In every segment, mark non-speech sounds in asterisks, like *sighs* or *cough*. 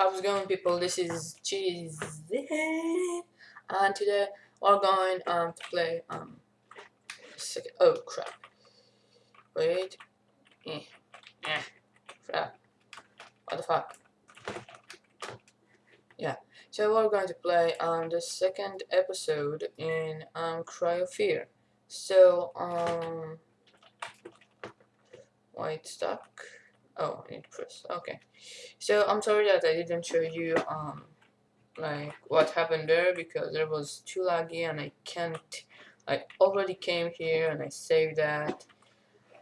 How's it going people? This is Cheese and today we're going um to play um second oh crap. Wait. Eh. Eh. Crap. What the fuck? Yeah. So we're going to play um the second episode in um Fear. So um wait stuck. Oh, I need to press. Okay. So I'm sorry that I didn't show you um like what happened there because there was too laggy and I can't. I already came here and I saved that,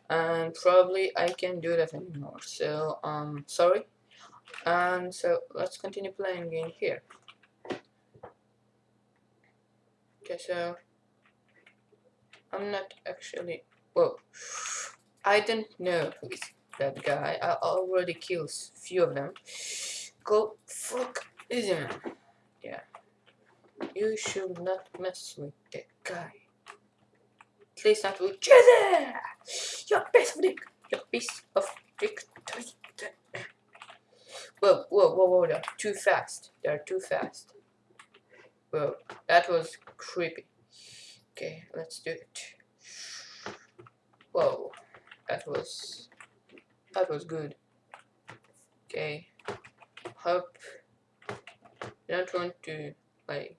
and probably I can't do that anymore. So um sorry. And so let's continue playing in here. Okay, so I'm not actually. Whoa. I didn't know that guy. I already killed few of them. Go fuck easy man. Yeah. You should not mess with that guy. At least not with Jesse! You piece of dick! You piece of dick. Whoa, whoa, whoa, whoa, they're too fast. They're too fast. Whoa, that was creepy. Okay, let's do it. Whoa, that was that was good. Okay. Hope I don't want to like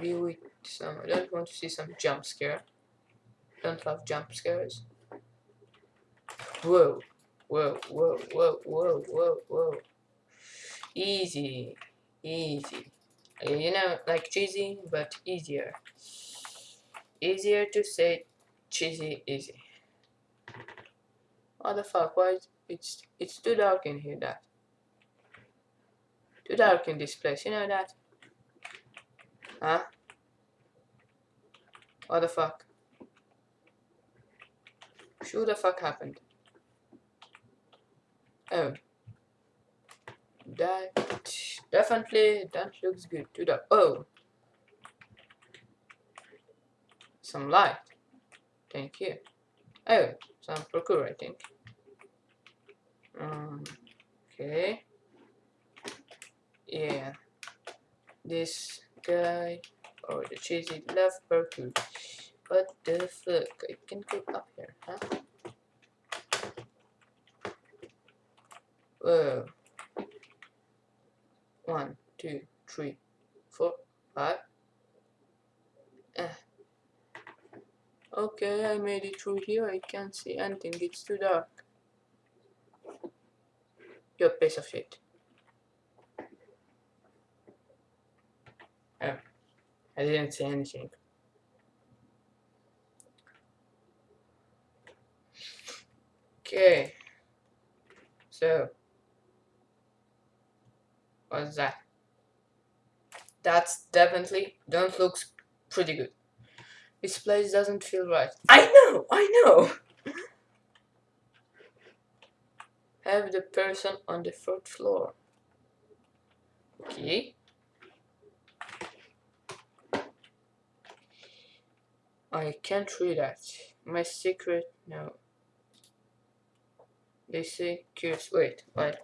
be with some I don't want to see some jump scare. Don't love jump scares. Whoa. Whoa, whoa, whoa, whoa, whoa, whoa. Easy. Easy. You know, like cheesy, but easier. Easier to say cheesy easy. What the fuck? Why it's it's too dark in here that too dark in this place, you know that? Huh? What the fuck? Who the fuck happened? Oh. That definitely that looks good. Too dark. Oh. Some light. Thank you. Oh, some parkour I think. Um, okay. Yeah. This guy or the cheesy left parkour. What the fuck? I can go up here, huh? Whoa. One, two, three, four, five. Eh. Okay, I made it through here. I can't see anything. It's too dark. You piece of shit. Oh, I didn't see anything. Okay. So, what's that? That's definitely don't looks pretty good. This place doesn't feel right. I know, I know. Have the person on the third floor. Okay. I can't read that. My secret, no. They say curious, wait, wait.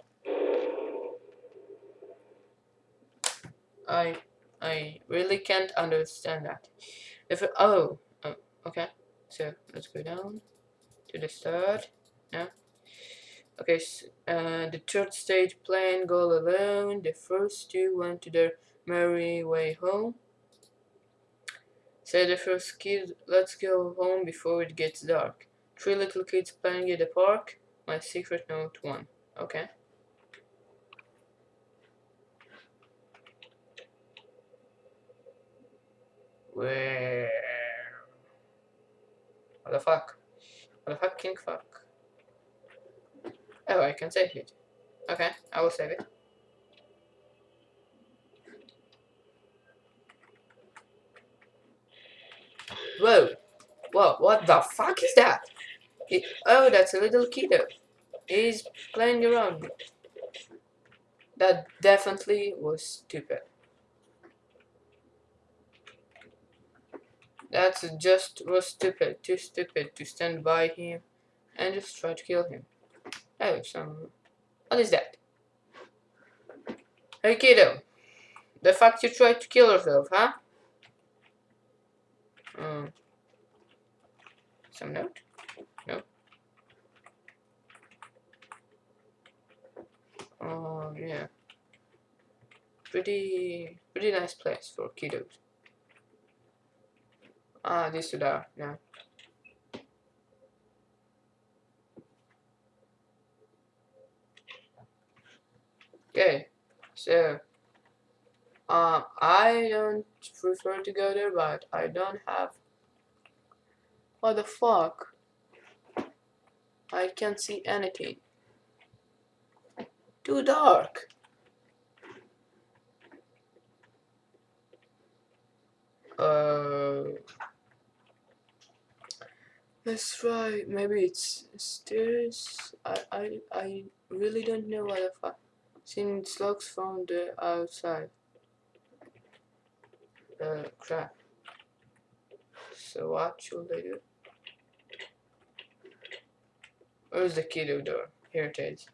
I, I really can't understand that. If it, oh, oh, okay. So let's go down to the third. Yeah. Okay, so, uh, the third stage plane go alone. The first two went to their merry way home. Say the first kid, let's go home before it gets dark. Three little kids playing in the park. My secret note one. Okay. Where? What the fuck? What the fucking fuck? Oh, I can save it. Okay, I will save it. Whoa! Whoa, what the fuck is that? It, oh, that's a little kiddo. He's playing around. That definitely was stupid. That's just was stupid, too stupid to stand by him and just try to kill him. Oh, some... What is that? Hey kiddo, the fact you tried to kill yourself, huh? Um, some note? No. Oh yeah. Pretty, pretty nice place for kiddos. This is there. Yeah. Okay, so um, I don't prefer to go there, but I don't have. What the fuck? I can't see anything. Too dark. Uh, let's try. Maybe it's stairs. I I I really don't know what the fuck. Since logs from the outside. Uh, crap. So what should I do? Where's the kiddo door? Here it is.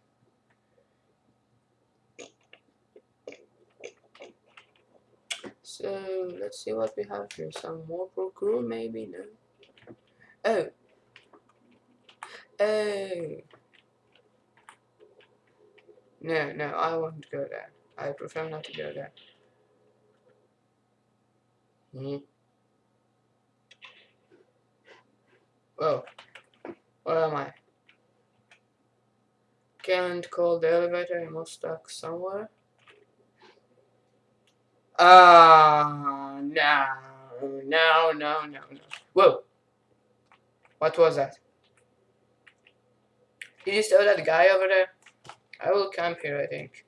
So let's see what we have here. Some more parkour maybe? No. Oh. Oh. No, no, I won't go there. I prefer not to go there. Hmm. Oh. Where am I? Can't call the elevator, I must stuck somewhere. Ah, uh, no, no, no, no, no. Whoa. What was that? Did you saw that guy over there? I will camp here, I think.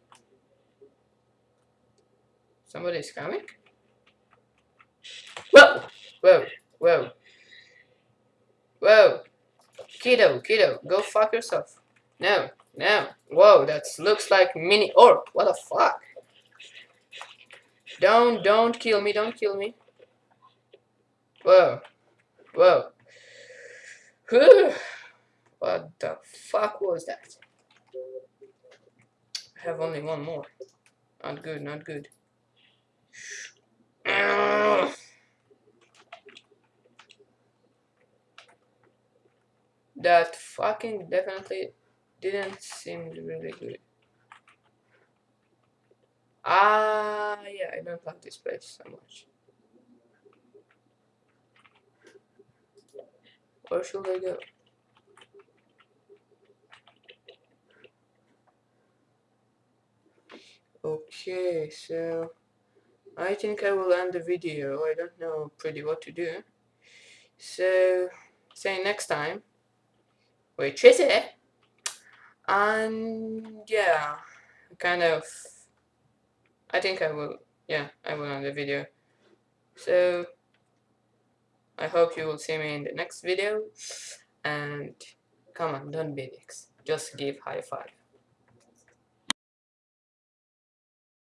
Somebody's coming? Whoa! Whoa! Whoa! Whoa! Kiddo, kiddo, go fuck yourself. No, no. Whoa, that looks like mini orc. What the fuck? Don't, don't kill me, don't kill me. Whoa. Whoa. *sighs* What the fuck was that? I have only one more. Not good, not good. That fucking definitely didn't seem really good. Ah, yeah, I don't like this place so much. Where should I go? Okay, so I think I will end the video. I don't know pretty what to do. So, see you next time. Wait, Tracy. And yeah, kind of. I think I will. Yeah, I will end the video. So, I hope you will see me in the next video. And come on, don't be dicks. Just give high five.